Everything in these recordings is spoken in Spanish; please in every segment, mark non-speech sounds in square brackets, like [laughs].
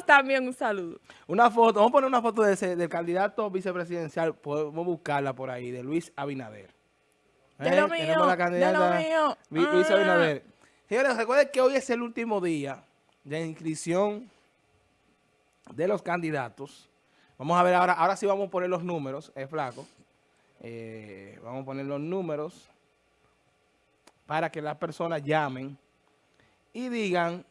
también un saludo. Una foto, vamos a poner una foto de ese, del candidato vicepresidencial, podemos buscarla por ahí, de Luis Abinader. De lo ¿Eh? mío, Tenemos la de lo mío. Luis Ah. Abinader. Señores, recuerden que hoy es el último día de inscripción de los candidatos. Vamos a ver ahora, ahora sí vamos a poner los números, es flaco. Eh, vamos a poner los números para que las personas llamen y digan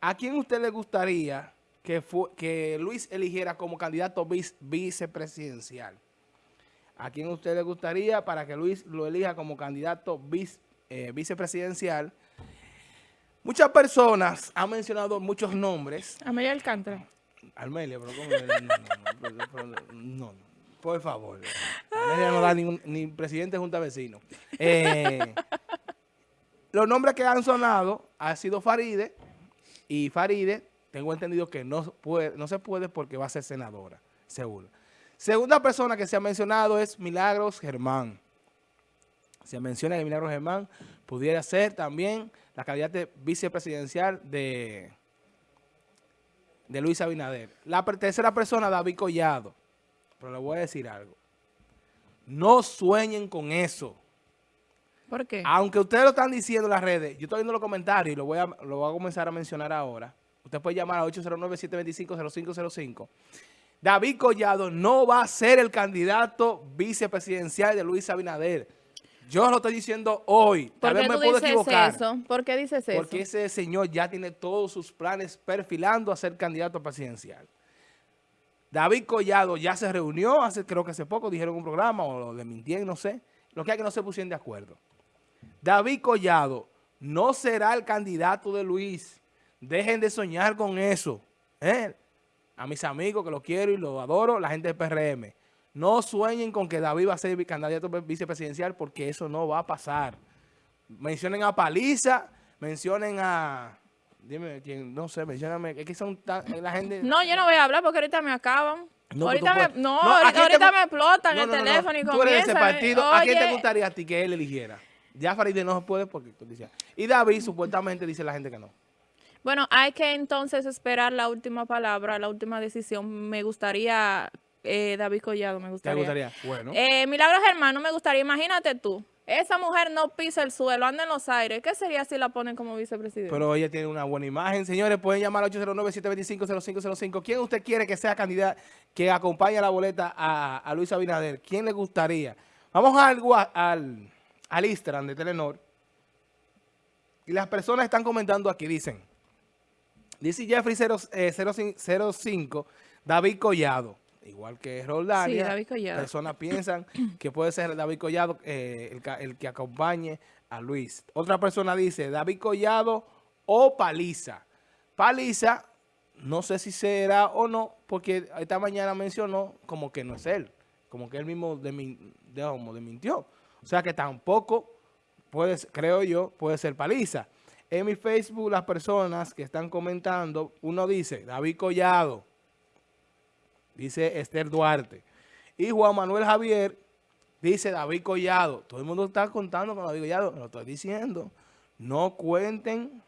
a quién usted le gustaría que, fu- que Luis eligiera como candidato vice- vicepresidencial. ¿A quién usted le gustaría para que Luis lo elija como candidato vice- eh, vicepresidencial? Muchas personas han mencionado muchos nombres. Amelia Alcántara. Armelia, pero ¿cómo? No, no, no, por favor. Armelia no da ningún, ni presidente de Junta de Vecinos. Eh, los nombres que han sonado ha sido Faride y Faride, tengo entendido que no, puede, no se puede porque va a ser senadora, seguro. Segunda persona que se ha mencionado es Milagros Germán. Se menciona que Milagros Germán pudiera ser también la candidata vicepresidencial de, de Luis Abinader. La tercera persona, David Collado. Pero le voy a decir algo. No sueñen con eso. ¿Por qué? Aunque ustedes lo están diciendo en las redes, yo estoy viendo los comentarios y lo voy a, lo voy a comenzar a mencionar ahora. Usted puede llamar a 809-725-0505. David Collado no va a ser el candidato vicepresidencial de Luis Abinader. Yo lo estoy diciendo hoy. ¿Por Tal vez me puedo equivocar. eso? ¿Por qué dices eso? Porque ese señor ya tiene todos sus planes perfilando a ser candidato presidencial. David Collado ya se reunió, hace creo que hace poco, dijeron un programa, o lo desmintieron, no sé. Lo que hay que no se pusieron de acuerdo. David Collado no será el candidato de Luis. Dejen de soñar con eso. ¿eh? A mis amigos que lo quiero y lo adoro, la gente del PRM. No sueñen con que David va a ser candidato vicepresidencial porque eso no va a pasar. Mencionen a Paliza, mencionen a... Dime quién, no sé, mencióname. Es que son tan, la gente... No, yo no voy a hablar porque ahorita me acaban. No, ahorita tú me, puedes- no, No, ¿a ahorita, te ahorita me explotan No, el no, no, no. teléfono y Tú eres de ese comienzan. partido. ¿A quién te gustaría a ti que él eligiera? Ya Farideh no se puede porque tú dices. Y David supuestamente dice la gente que no. Bueno, hay que entonces esperar la última palabra, la última decisión. Me gustaría, eh, David Collado, me ¿Te gustaría. gustaría? Bueno. Eh, Milagros Germán, no me gustaría. Imagínate tú, esa mujer no pisa el suelo, anda en los aires. ¿Qué sería si la ponen como vicepresidente? Pero ella tiene una buena imagen. Señores, pueden llamar al 809-725-0505. ¿Quién usted quiere que sea candidato que acompañe a la boleta a, a Luis Abinader? ¿Quién le gustaría? Vamos al, al, al Instagram de Telenor. Y las personas están comentando aquí, dicen. Dice Jeffrey 0, eh, 05, 05, David Collado. Igual que Roldania. Sí, David Collado. Personas piensan que puede ser David Collado eh, el, que acompañe a Luis. Otra persona dice David Collado o Paliza. Paliza, no sé si será o no, porque esta mañana mencionó como que no es él. Como que él mismo demin- de, como desmintió. O sea que tampoco puede, creo yo, puede ser Paliza. En mi Facebook, las personas que están comentando, uno dice David Collado, dice Esther Duarte. Y Juan Manuel Javier dice David Collado. Todo el mundo está contando con David Collado. Lo estoy diciendo. No cuenten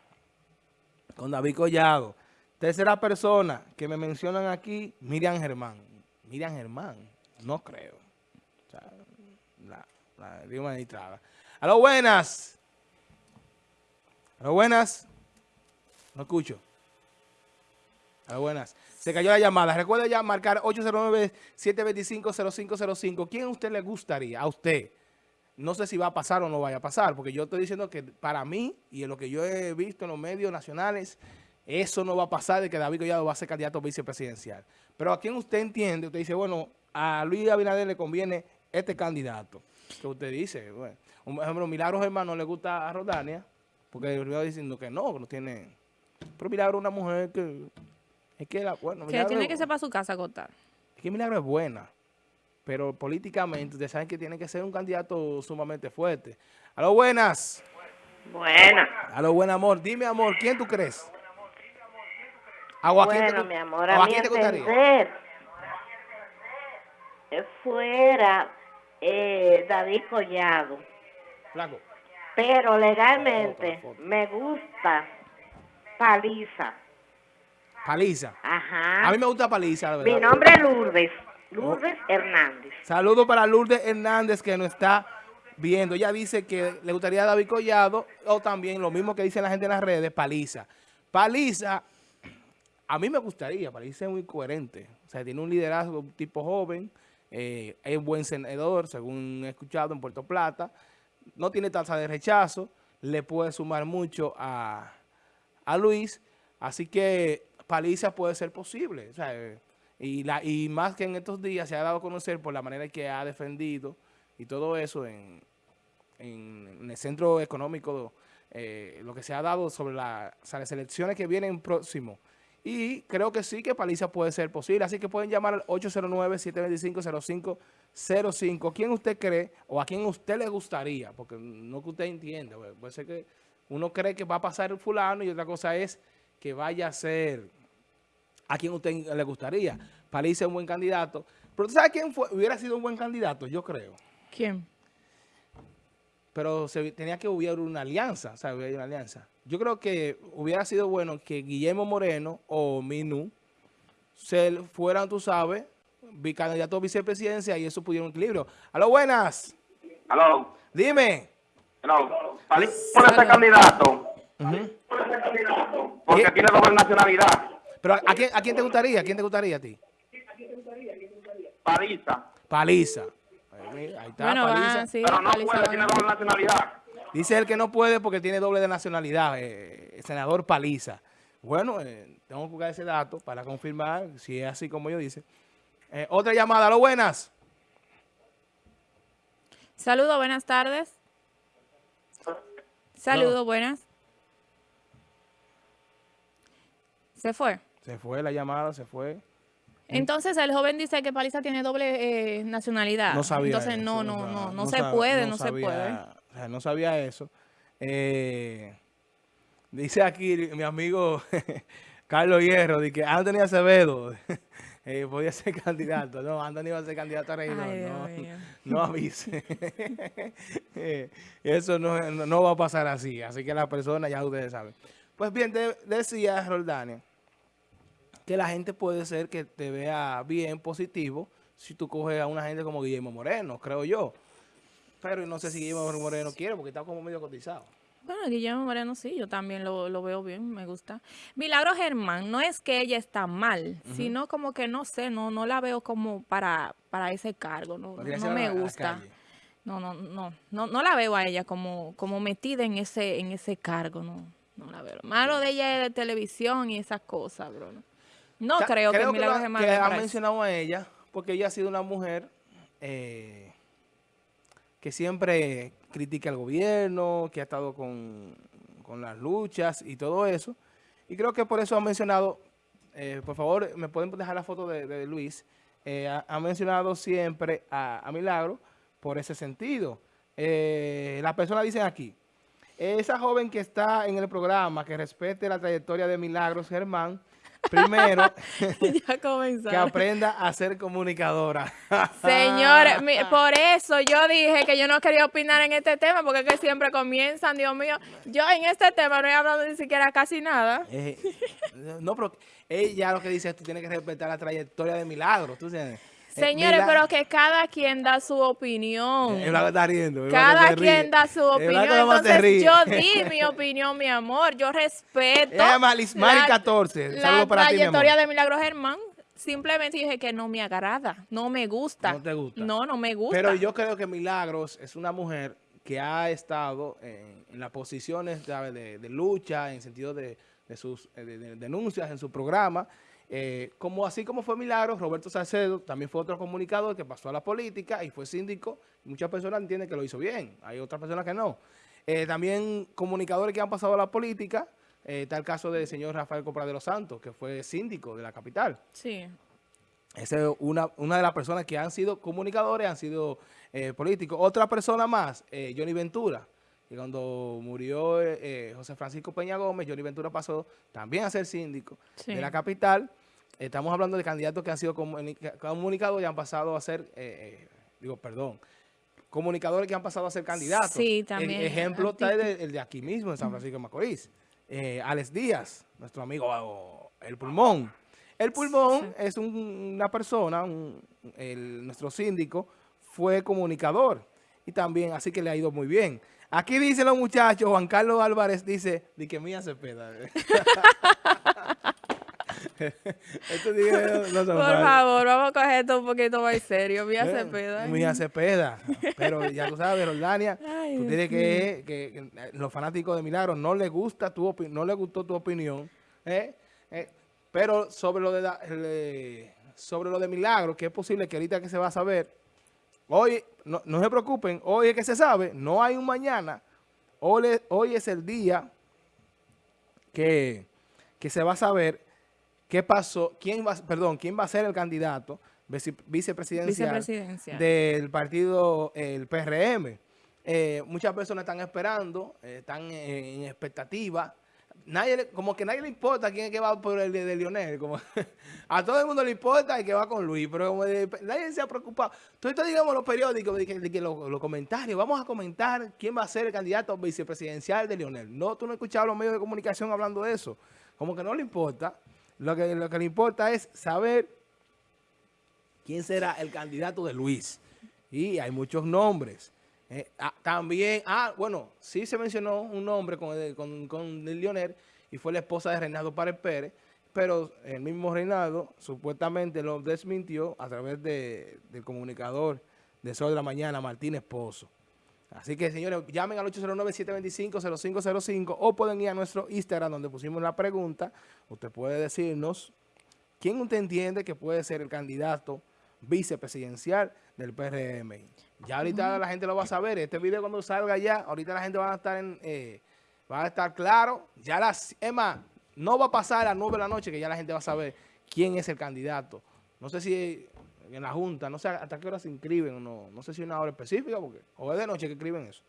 con David Collado. Tercera persona que me mencionan aquí, Miriam Germán. Miriam Germán, no creo. La, la digo magistrada. A lo buenas. A lo buenas. No escucho. A lo buenas. Se cayó la llamada. Recuerda ya marcar 809-725-0505. ¿Quién a usted le gustaría? A usted. No sé si va a pasar o no vaya a pasar, porque yo estoy diciendo que para mí, y en lo que yo he visto en los medios nacionales, eso no va a pasar de que David Collado va a ser candidato vicepresidencial. Pero a quién usted entiende, usted dice, bueno, a Luis Abinader le conviene este candidato. Que usted dice, bueno, un ejemplo, Milagros Hermano le gusta a Rodania, porque el va diciendo que no, que no tiene... Pero Milagro es una mujer que... Es que, la, bueno, que tiene es- que ser para su casa a contar. es que Milagro es buena, pero políticamente ustedes saben que tiene que ser un candidato sumamente fuerte. A lo buenas. Buena. A lo buen amor. Dime, amor, ¿quién tú crees? ¿A Joaquín te Bueno, gu- mi amor, a a mi Joaquín te entender, fuera eh, David Collado. Flaco. Pero legalmente me gusta Paliza. Paliza. Ajá. A mí me gusta Paliza, la Mi verdad. nombre es Lourdes. Lourdes Hernández. Saludos para Lourdes Hernández que nos está viendo. Ella dice que le gustaría a David Collado o también lo mismo que dice la gente en las redes, Paliza. Paliza, a mí me gustaría, Paliza es muy coherente. O sea, tiene un liderazgo un tipo joven, eh, es buen senador, según he escuchado en Puerto Plata. No tiene tasa de rechazo, le puede sumar mucho a, a Luis. Así que Paliza puede ser posible. Y, la, y más que en estos días se ha dado a conocer por la manera que ha defendido y todo eso en, en, el centro económico, eh, lo que se ha dado sobre la- las elecciones que vienen próximo. Y creo que sí que Paliza puede ser posible. Así que pueden llamar al 809-725-0505. ¿Quién usted cree o a quién usted le gustaría? Porque no que usted entienda. pues, Puede ser que uno cree que va a pasar el fulano y otra cosa es que vaya a ser a quién usted le gustaría. Paliza es un buen candidato. Pero ¿tú sabes quién fue? hubiera sido un buen candidato? Yo creo. ¿Quién? Pero se, tenía que hubiera una alianza, hubiera una alianza. Yo creo que hubiera sido bueno que Guillermo Moreno o Minú se fueran, tú sabes, bicandidato a vicepresidencia y eso pudiera un equilibrio. ¡Aló, buenas! Aló, Dime. Salí por ese candidato Ujú. porque ¿Qué? tiene doble nacionalidad. Pero ¿a quién, ¿a quién te gustaría? ¿A quién te gustaría a ti? Paliza. Paliza. Ahí, está, Bueno, Paliza. sí, Pero no Paliza puede, tiene doble nacionalidad. Dice él que no puede porque tiene doble de nacionalidad, eh, el senador Paliza. Bueno, eh, tengo que buscar ese dato para confirmar si es así como yo dice. Eh, otra llamada, ¿lo buenas? Saludos, buenas tardes. Saludos, buenas. Se fue. Se fue la llamada, se fue. Entonces el joven dice que Paliza tiene doble eh, nacionalidad. No sabía Entonces eso, no, no, sea, no, no se puede, no no se puede. o sea, no sabía eso. Eh, dice aquí mi amigo [laughs] Carlos Hierro, de que Anthony Acevedo [laughs] eh, podía ser candidato. No, Anthony va a ser candidato a regidor. Ay, Dios no, [laughs] no avise. Eh, Eso no, no, no va a pasar así. Así que las personas ya ustedes saben. Pues bien, de- decía Roldania que la gente puede ser que te vea bien, positivo, si tú coges a una gente como Guillermo Moreno, creo yo. Pero no sé si Guillermo Moreno quiere porque está como medio cotizado. Bueno, Guillermo Moreno sí, yo también lo, lo veo bien, me gusta. Milagro Germán, no es que ella está mal, sino como que no sé, no, no la veo como para, para ese cargo, no, no me gusta. No, no, no, no, no la veo a ella como, como metida en ese, en ese cargo, no, no la veo. Malo de ella es de televisión y esas cosas, bro. No, No O sea, creo, que lo Milagro ha- Germán que ha mencionado a ella porque ella ha sido una mujer eh, que siempre critica al gobierno, que ha estado con, con las luchas y todo eso. Y creo que por eso ha mencionado, eh, por favor, me pueden dejar la foto de, de Luis, eh, ha, ha mencionado siempre a, a Milagro por ese sentido. Las personas dicen aquí, esa joven que está en el programa, que respete la trayectoria de Milagros Germán, primero, [laughs] ya que aprenda a ser comunicadora. [laughs] Señores, mi- por eso yo dije que yo no quería opinar en este tema, porque es que siempre comienzan, Dios mío. Yo en este tema no he hablado ni siquiera casi nada. Eh, no, pero ella lo que dice es que tú tienes que respetar la trayectoria de Milagros. ¿tú entiendes? Eh, Señores, pero que cada quien da su opinión. Eh, está riendo. Cada ríe. quien da su Eh, opinión. Entonces yo [laughs] di mi opinión, mi amor. Yo respeto. Llama Lismari la- 14. La Saludos para ti, mi amor. trayectoria de Milagro Germán. Simplemente dije que no me agrada, no me gusta. No te gusta. No, no me gusta. Pero yo creo que Milagros es una mujer que ha estado en, en las posiciones. De, de lucha, en sentido de, de sus eh, de- de denuncias en su programa. Eh, como así como fue Milagros, Roberto Salcedo también fue otro comunicador que pasó a la política y fue síndico. Muchas personas entienden que lo hizo bien, hay otras personas que no. Eh, también comunicadores que han pasado a la política, eh, está el caso del señor Rafael Copra de los Santos, que fue síndico de la capital. Sí. Esa es una, una de las personas que han sido comunicadores, han sido eh, políticos. Otra persona más, Johnny Ventura, que cuando murió José Francisco Peña Gómez, Johnny Ventura pasó también a ser síndico Sí. de la capital. Estamos hablando de candidatos que han sido comunica- comunicadores y han pasado a ser, eh, eh, digo, perdón, comunicadores que han pasado a ser candidatos. Sí, también, El ejemplo está el de, el de aquí mismo, en San Francisco de Macorís. Eh, Alex Díaz, nuestro amigo el pulmón. El pulmón es un- una persona, un- el- nuestro síndico fue comunicador y también así que le ha ido muy bien. Aquí dicen los muchachos, Juan Carlos Álvarez dice, di que mía Cepeda. Estos [laughs] [laughs] no- Por favor, vamos a coger esto un poquito más serio. Mía Eh, Cepeda. Mía Cepeda. Pero ya tú sabes, Roldania, [laughs] Ay, tú tienes que, que, que los fanáticos de Milagro no les gusta tu no les gustó tu opinión. ¿eh? Eh, pero sobre lo de la- el, eh, sobre lo de Milagro, que es posible que ahorita que se va a saber, hoy, no, no se preocupen, hoy es que se sabe, no hay un mañana. Hoy, es- hoy es el día que, que se va a saber qué pasó, quién va, perdón, quién va a ser el candidato vice- vicepresidencial, Vicepresidencial. del partido, el PRM. Eh, muchas personas están esperando, eh, están en expectativa. Nadie, como que nadie le importa quién es que va por el de, de Lionel. Como, [laughs] a todo el mundo le importa el que va con Luis, pero como de- nadie se ha preocupado. Entonces, digamos, los periódicos, de que, de que los, los comentarios, vamos a comentar quién va a ser el candidato vicepresidencial de Lionel. No, tú no has escuchado a los medios de comunicación hablando de eso. Como que no le importa. Lo que, lo que le importa es saber quién será el candidato de Luis. Y hay muchos nombres. Eh, ah, también, ah, bueno, sí se mencionó un nombre con, con, con el Lionel y fue la esposa de Reinaldo Párez Pérez, pero el mismo Reinaldo supuestamente lo desmintió a través de, del comunicador de Sol de la Mañana, Martínez Pozo. Así que, señores, llamen al 809-725-0505 o pueden ir a nuestro Instagram donde pusimos la pregunta. Usted puede decirnos quién usted entiende que puede ser el candidato vicepresidencial del PRM. Ya ahorita la gente lo va a saber. Este video cuando salga ya, ahorita la gente va a estar en, eh, va a estar claro. Ya las, es más, no va a pasar a las 9 de la noche que ya la gente va a saber quién es el candidato. No sé si en la Junta, no sé hasta qué hora se inscriben o no. No sé si hay una hora específica porque, o es de noche que escriben eso.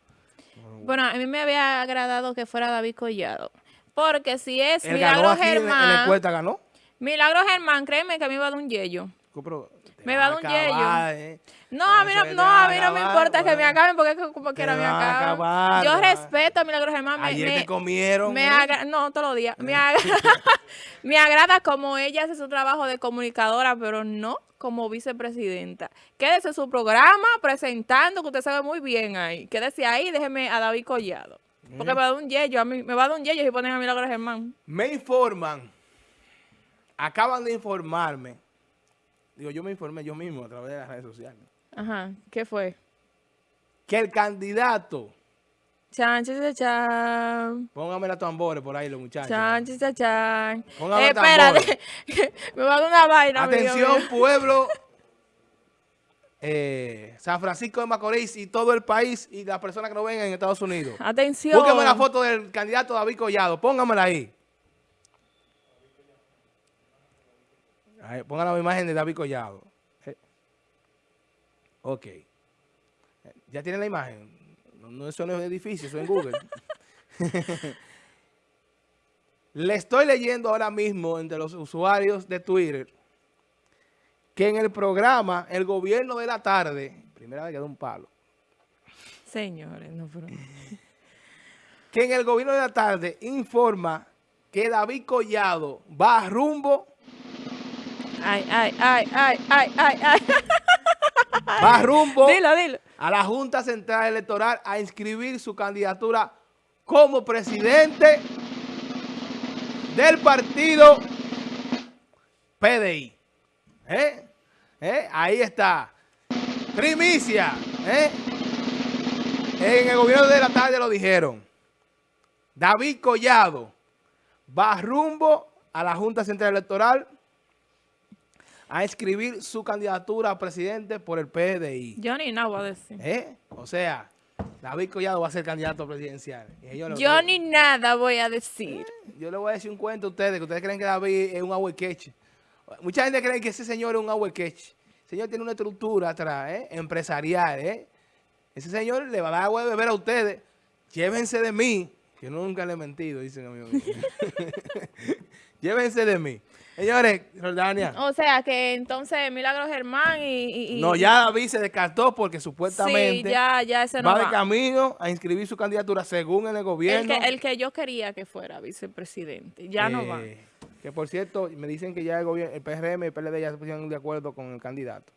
Bueno, a mí me había agradado que fuera David Collado. Porque si es Milagro en, en Germán, ganó. Milagro Germán, créeme que a mí va a dar un yello. Pero Me va a dar un acabar, yello. eh. No, a mí no, no, a mí no me importa que me pues. acaben porque es que como quiera me van a acaban. acabar, Yo respeto a Milagro Germán. Me, Ayer me- te comieron. me ¿eh? no, todos los días. Me, agra- [laughs] [laughs] me agrada como ella hace su trabajo de comunicadora, pero no como vicepresidenta. Quédese en su programa presentando, que usted sabe muy bien ahí. Quédese ahí, déjeme a David Collado. Porque me va a dar un yello, a mí, me va a dar un yello si ponen a Milagro Germán. Me informan, acaban de informarme, digo, yo me informé yo mismo a través de las redes sociales, Ajá, ¿qué fue? que el candidato, Chan, chan, chan, póngame las tambores por ahí los muchachos. Chan, chan, chan. Póngame Eh, espérate, [laughs] me va a dar una vaina. Atención, pueblo, eh, San Francisco de Macorís y todo el país y las personas que nos ven en Estados Unidos. Atención. Búsqueme la foto del candidato David Collado, póngamela ahí. Pongan la imagen de David Collado. Eh, Ok. Eh, ¿Ya tienen la imagen? No, no, eso no es edificio, eso es en Google. [laughs] Le estoy leyendo ahora mismo entre los usuarios de Twitter que en el programa El Gobierno de la Tarde, primera vez que da un palo, Señores, no, pero... que en el gobierno de la tarde informa que David Collado va rumbo, Ay, ay, ay, ay, ay, ay, ay. [laughs] va rumbo Dilo, dilo. a la Junta Central Electoral a inscribir su candidatura como presidente del partido PDI. ¿Eh? ¿Eh? Ahí está. Primicia. ¿Eh? En el gobierno de la tarde lo dijeron. David Collado va rumbo a la Junta Central Electoral a inscribir su candidatura a presidente por el PDI. Yo ni nada voy a decir. ¿Eh? O sea, David Collado va a ser candidato presidencial. Yo, Yo ni nada voy a decir. yo le voy a decir un cuento a ustedes, que ustedes creen que David es un ahuequeche. Mucha gente cree que ese señor es un ahuequeche. El señor tiene una estructura atrás, ¿eh? empresarial. ¿eh? Ese señor le va a dar agua de beber a ustedes. Llévense de mí. Que nunca le he mentido, dicen amigos. [laughs] Llévense de mí. Señores, Jordania. O sea que entonces Milagro Germán y... No, ya David se descartó porque supuestamente Sí, ya, ya ese no va de camino a inscribir su candidatura según en el El gobierno. que, el que yo quería que fuera vicepresidente. Ya no va. Eh, Que por cierto, me dicen que ya el gobierno, el PRM y el PLD ya se pusieron de acuerdo con el candidato,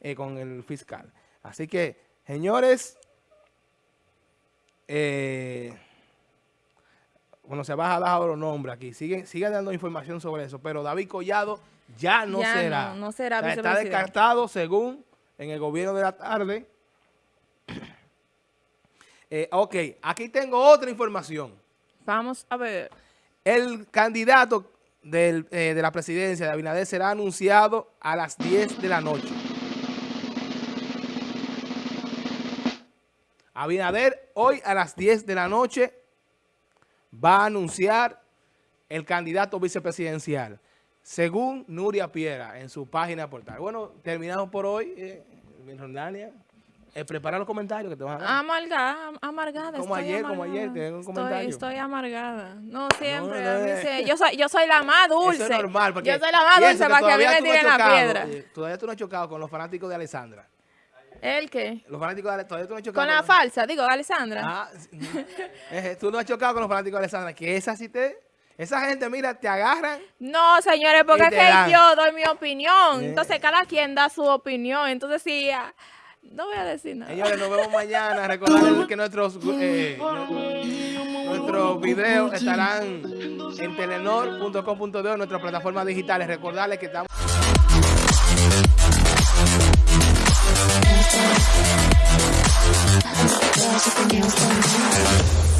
eh, con el fiscal. Así que, señores, eh, bueno, se va a dar los nombres aquí. Sigue, sigue dando información sobre eso. Pero David Collado ya no Ya será. no, no será O sea, está descartado según en el gobierno de la tarde. [clears throat] Eh, ok, aquí tengo otra información. Vamos a ver. El candidato del, eh, de la presidencia de Abinader será anunciado a las 10 de la noche. Abinader hoy a las 10 de la noche va a anunciar el candidato vicepresidencial, según Nuria Piera en su página portal. Bueno, terminamos por hoy, eh, mi Rondania. Eh, prepara los comentarios que te van a dar. Amargada, amargada. Como estoy ayer, como ayer, tengo un comentario. Estoy, amargada. No, siempre. no, eh. yo, soy, yo soy la más dulce. Eso es normal. Porque yo soy la más dulce para que a mí me tiren la chocado, piedra. eh, Todavía tú no has chocado con los fanáticos de Alessandra. ¿El qué? Los fanáticos de Ale- todavía tú no has chocado Con la falsa, digo, Alessandra. Ah. [laughs] Eh, tú no has chocado con los fanáticos de Alessandra. Que esa sí te... Esa gente, mira, te agarran. No, señores, porque es que dan. yo doy mi opinión. Eh. Entonces, cada quien da su opinión. Entonces, sí, ah, no voy a decir nada. Señores, nos vemos mañana. Recordarles que nuestros, eh, nu- nuestros videos estarán en telenor.com.de, en nuestras plataformas digitales. Recordarles que estamos... I'm so glad you can get what's going on.